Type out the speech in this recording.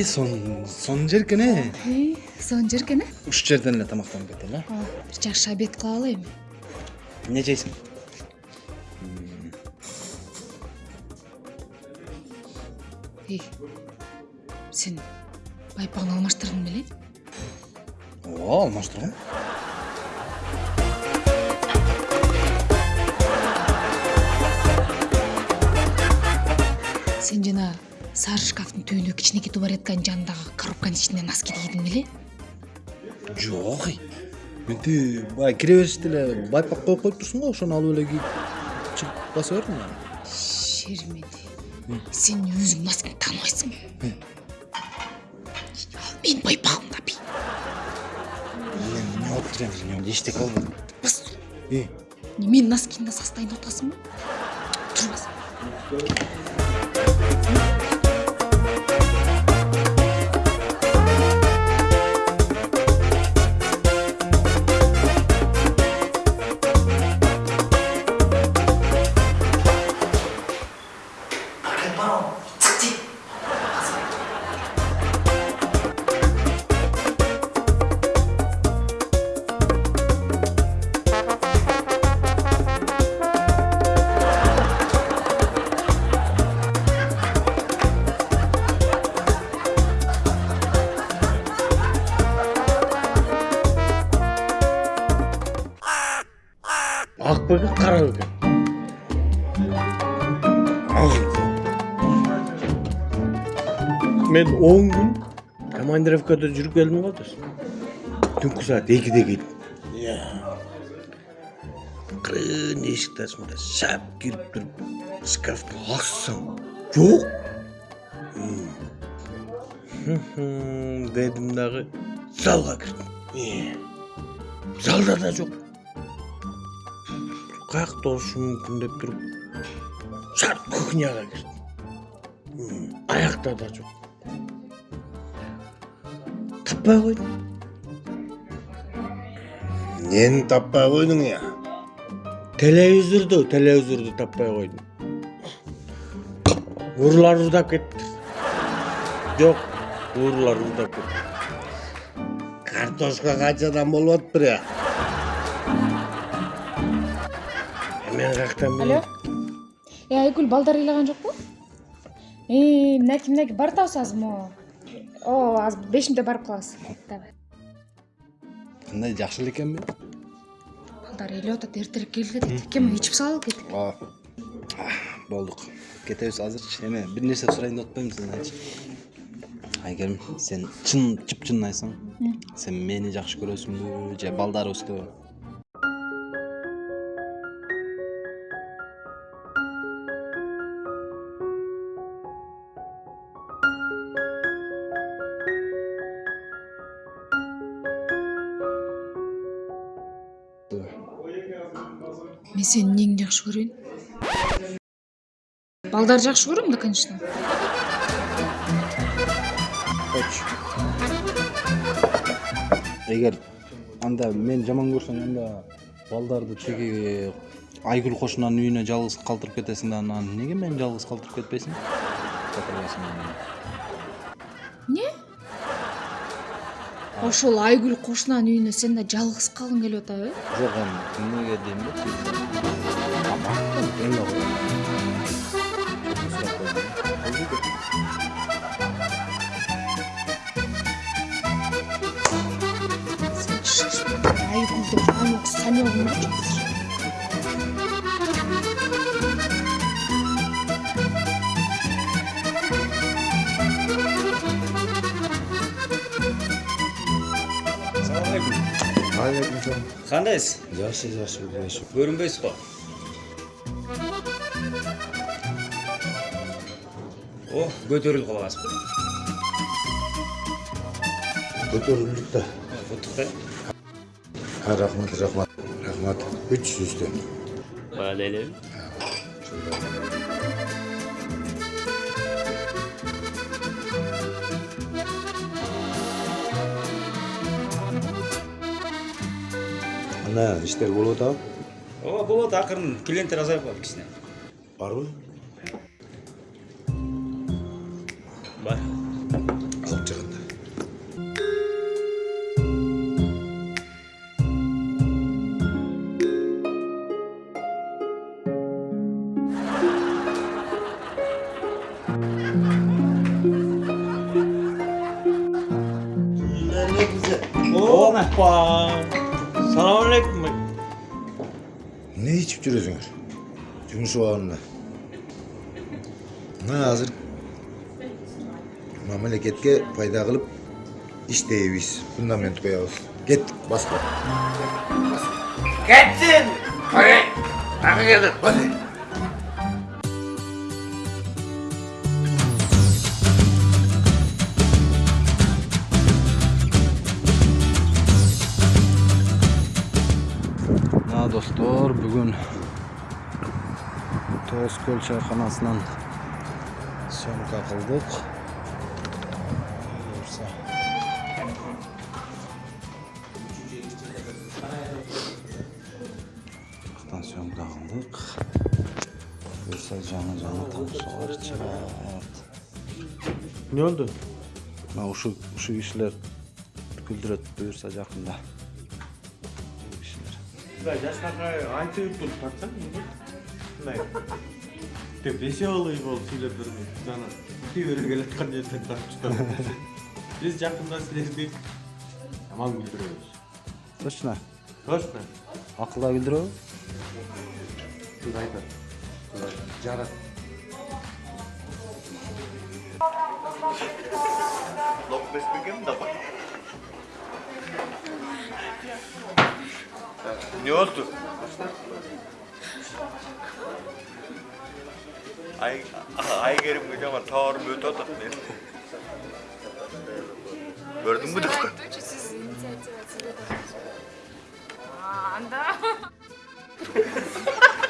и сон сон жеркен э сон жеркен э ушул жерден эле тамактанып кетели э ооба бир жакшы обед кылып алалы эми эмне жейсиң эй сен байпагыңды алмаштырдың беле ооба алмаштыргам сен жана сары шкафтын түбүндө кичинекей тубаретканын жанындагы коробканын ичине носки кийдиң беле жок эй мен тиги баягы кире бериште эле байпак коюп коюп турсуң го ошону алып эле кийип чыгып баса бердим анан шермеде сен өзүң носкиңди тааныбайсыңбы ал менин байпагым да бий эмне болуп тур эми мен эчтеке болбойт бас. Менин носкимди составин атасыңбы турбас кара бекен мен он күн командировкада жүрүп келдим го досум түнкү саат экиде келдим кырын эшикти ачканда шап кирип туруп шкафты ачсам жок дедим дагы залга кирдим залда да жок каякта болушу мүмкүн деп туруп шарт кухняга кирдим аякта да жок таппай койдум эмнени таппай койдуң я телевизорду телевизорду таппай койдум уруулар уурдап кетти жок уруулар уурдап кетти картошка канчадан болуп атыптыр мен каяктан алло? билейм э айгүл балдар ыйлаган жокпу мынакей мынакей барып атабыз азыр могу ооба азыр беш мүнөттө барып калабыз давай. Кандай жакшы эле экенби балдар ыйлап атат эртерээк келгиле дейт кем ичип салалы кетик ооба болдук кетебиз азырчы эме бир нерсе сурайын деп атпаймынбы сенден айгерим сен чын чыпчынын айтсаң сен мени жакшы көрөсүңбү же балдарыбызды мен сенин эмнеңди жакшы көрөйүн балдарды жакшы көрөм да конечно. Эгер анда мени жаман көрсөң анда балдарды тиги айгүл кошунанын үйүнө жалгыз калтырып кетесиң да анан эмнеге мени жалгыз калтырып кетпейсиң ошол айгүл кошунанын үйүнө сен да жалгыз калгың келип атабы? Э жок эми эмнеге дейм да эме го сен шашма айгүлдү анық санеугун алейкум салам кандайсыз жакшы жакшы жакшы көрүнбөйсүз го о көтөрүлүп калгансызбы көтөрүлдүк да. Куттуктай А, рахмат рахмат рахмат. Үч жүздөн. Ана иштер болуп атабы ооба болот акырын клиенттер азайып калды кичине барбы бар Ne içip duruyorsunuz? Cumhur soğanına. Ne hazır? Memleketke fayda kılıp iş deyiviz. Fundament koyarız. Git basma. Hadi gelin. Hadi. Ha dostlar bugün Toskol çayxanasından sömk qıldık. Buyursa. Buradan sömk qıldık. Buyursa canı canı tamsalar çıkart. Ne oldu? Ha uşu Ben yaşlarına aynı yuttum. Baksana. Ne? De beşe olayım ol söylep durmayın. Sana. Bir öyle geletken yerden tartıştım. Biz yakında sizlerdi. Tamam güldürüyoruz. Точно. Hoş mu? Akılla güldürüyor. Günaydın. Carat. Ne oldu? Ay, ay gerim kocaman tağır böyle tatlı. Gördün mü de? Anda.